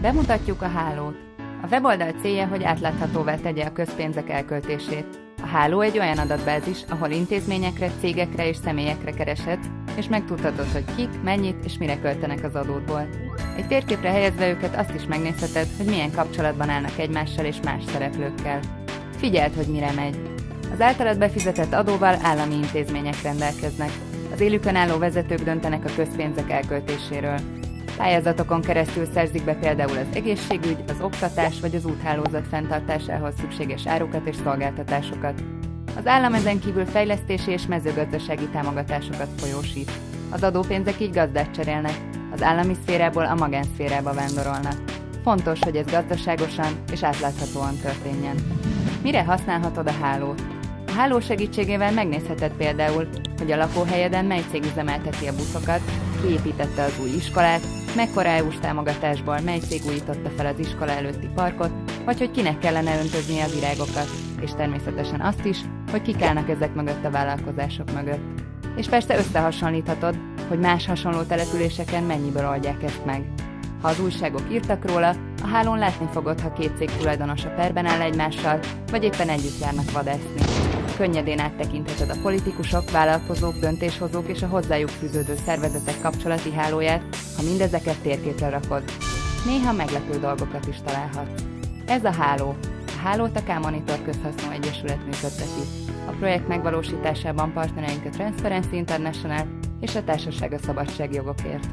Bemutatjuk a hálót. A weboldal célja, hogy átláthatóvá tegye a közpénzek elköltését. A háló egy olyan adatbázis, ahol intézményekre, cégekre és személyekre kereshetsz, és megtudhatod, hogy kik, mennyit és mire költenek az adódból. Egy térképre helyezve őket azt is megnézheted, hogy milyen kapcsolatban állnak egymással és más szereplőkkel. Figyeld, hogy mire megy. Az általad befizetett adóval állami intézmények rendelkeznek. Az élükön álló vezetők döntenek a közpénzek elköltéséről. Pályázatokon keresztül szerzik be például az egészségügy, az oktatás vagy az úthálózat fenntartásához szükséges árukat és szolgáltatásokat. Az állam ezen kívül fejlesztési és mezőgazdasági támogatásokat folyósít. Az adópénzek így gazdát cserélnek, az állami szférából a magánszférába vándorolnak. Fontos, hogy ez gazdaságosan és átláthatóan történjen. Mire használhatod a hálót? A háló segítségével megnézheted például, hogy a lakóhelyeden mely cég üzemelteti a buszokat, kiépítette az új iskolát, mekkora EU-s támogatásból mely cég újította fel az iskola előtti parkot, vagy hogy kinek kellene öntözni a virágokat, és természetesen azt is, hogy kik állnak ezek mögött a vállalkozások mögött. És persze összehasonlíthatod, hogy más hasonló településeken mennyiből oldják ezt meg. Ha az újságok írtak róla, a hálón látni fogod, ha két cég tulajdonosa perben áll egymással, vagy éppen együtt járnak vadászni. Könnyedén áttekintheted a politikusok, vállalkozók, döntéshozók és a hozzájuk fűződő szervezetek kapcsolati hálóját, ha mindezeket térképre rakod. Néha meglepő dolgokat is találhatsz. Ez a háló. A hálót a K-Monitor Közhasznú Egyesület működteti. A projekt megvalósításában partnereink a Transparency International és a Társaság a Szabadságjogokért.